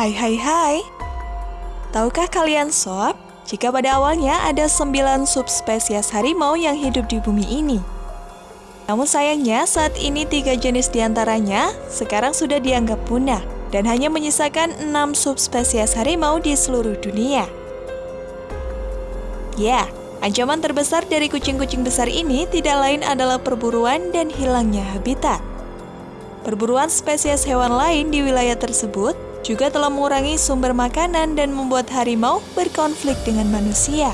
Hai hai hai Tahukah kalian sob, jika pada awalnya ada 9 subspesies harimau yang hidup di bumi ini? Namun sayangnya saat ini tiga jenis di antaranya sekarang sudah dianggap punah dan hanya menyisakan 6 subspesies harimau di seluruh dunia. Ya, ancaman terbesar dari kucing-kucing besar ini tidak lain adalah perburuan dan hilangnya habitat. Perburuan spesies hewan lain di wilayah tersebut juga telah mengurangi sumber makanan dan membuat harimau berkonflik dengan manusia.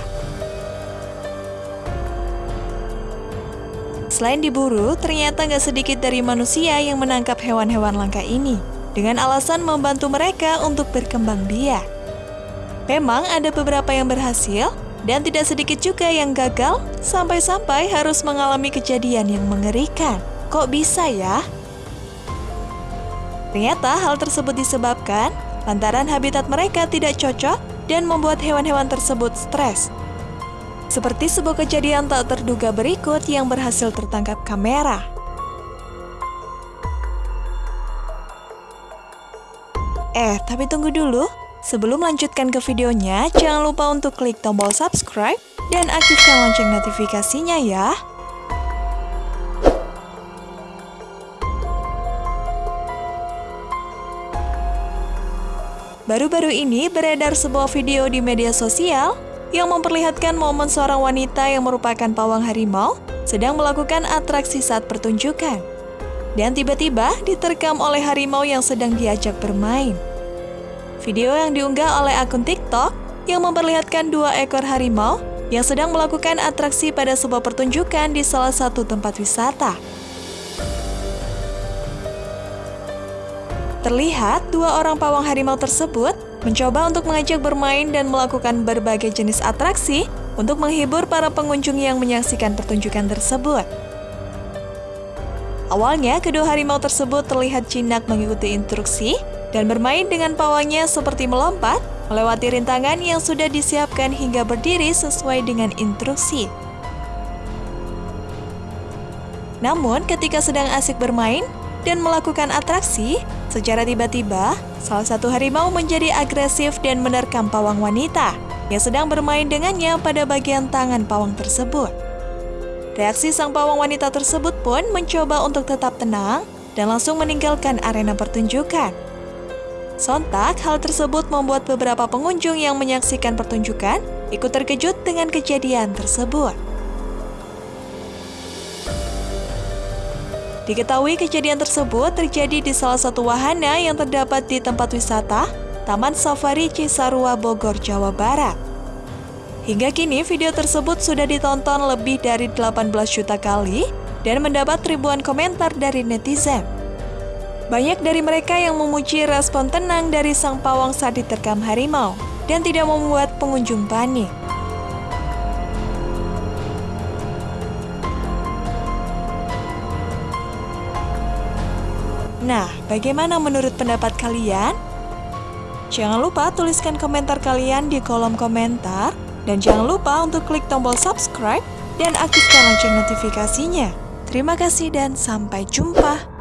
Selain diburu, ternyata nggak sedikit dari manusia yang menangkap hewan-hewan langka ini dengan alasan membantu mereka untuk berkembang biak. Memang ada beberapa yang berhasil, dan tidak sedikit juga yang gagal sampai-sampai harus mengalami kejadian yang mengerikan. Kok bisa ya? Ternyata hal tersebut disebabkan lantaran habitat mereka tidak cocok dan membuat hewan-hewan tersebut stres. Seperti sebuah kejadian tak terduga berikut yang berhasil tertangkap kamera. Eh, tapi tunggu dulu. Sebelum melanjutkan ke videonya, jangan lupa untuk klik tombol subscribe dan aktifkan lonceng notifikasinya ya. Baru-baru ini beredar sebuah video di media sosial yang memperlihatkan momen seorang wanita yang merupakan pawang harimau sedang melakukan atraksi saat pertunjukan. Dan tiba-tiba diterkam oleh harimau yang sedang diajak bermain. Video yang diunggah oleh akun TikTok yang memperlihatkan dua ekor harimau yang sedang melakukan atraksi pada sebuah pertunjukan di salah satu tempat wisata. Terlihat dua orang pawang harimau tersebut mencoba untuk mengajak bermain dan melakukan berbagai jenis atraksi untuk menghibur para pengunjung yang menyaksikan pertunjukan tersebut. Awalnya, kedua harimau tersebut terlihat jinak mengikuti instruksi dan bermain dengan pawangnya seperti melompat, melewati rintangan yang sudah disiapkan hingga berdiri sesuai dengan instruksi. Namun, ketika sedang asik bermain dan melakukan atraksi, Secara tiba-tiba, salah satu harimau menjadi agresif dan menerkam pawang wanita yang sedang bermain dengannya pada bagian tangan pawang tersebut. Reaksi sang pawang wanita tersebut pun mencoba untuk tetap tenang dan langsung meninggalkan arena pertunjukan. Sontak, hal tersebut membuat beberapa pengunjung yang menyaksikan pertunjukan ikut terkejut dengan kejadian tersebut. Diketahui kejadian tersebut terjadi di salah satu wahana yang terdapat di tempat wisata Taman Safari Cisarua Bogor, Jawa Barat. Hingga kini video tersebut sudah ditonton lebih dari 18 juta kali dan mendapat ribuan komentar dari netizen. Banyak dari mereka yang memuji respon tenang dari sang pawang saat diterkam harimau dan tidak membuat pengunjung panik. Nah, bagaimana menurut pendapat kalian? Jangan lupa tuliskan komentar kalian di kolom komentar dan jangan lupa untuk klik tombol subscribe dan aktifkan lonceng notifikasinya. Terima kasih dan sampai jumpa.